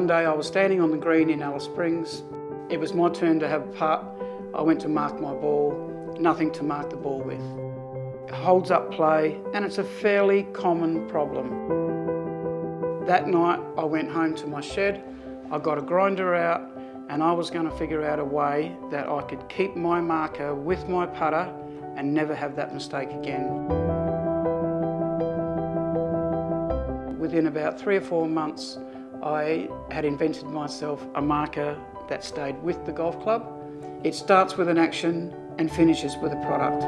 was standing on the green in Alice Springs. It was my turn to have a putt. I went to mark my ball, nothing to mark the ball with. It holds up play and it's a fairly common problem. That night I went home to my shed, I got a grinder out and I was going to figure out a way that I could keep my marker with my putter and never have that mistake again. Within about three or four months, I had invented myself a marker that stayed with the golf club. It starts with an action and finishes with a product.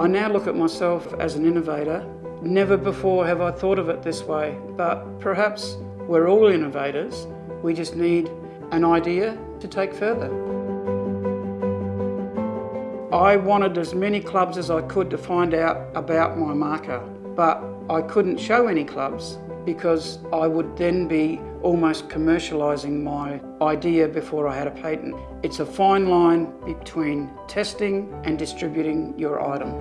I now look at myself as an innovator. Never before have I thought of it this way, but perhaps we're all innovators. We just need an idea to take further. I wanted as many clubs as I could to find out about my marker, but I couldn't show any clubs because I would then be almost commercialising my idea before I had a patent. It's a fine line between testing and distributing your item.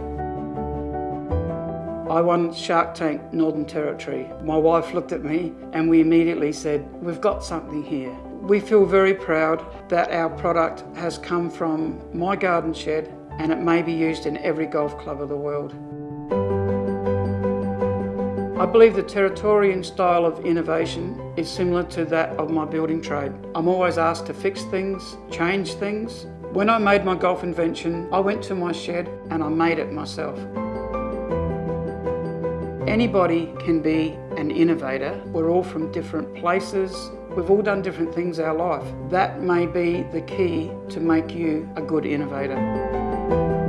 I won Shark Tank Northern Territory. My wife looked at me and we immediately said, we've got something here. We feel very proud that our product has come from my garden shed and it may be used in every golf club of the world. I believe the Territorian style of innovation is similar to that of my building trade. I'm always asked to fix things, change things. When I made my golf invention, I went to my shed and I made it myself. Anybody can be an innovator. We're all from different places. We've all done different things our life. That may be the key to make you a good innovator.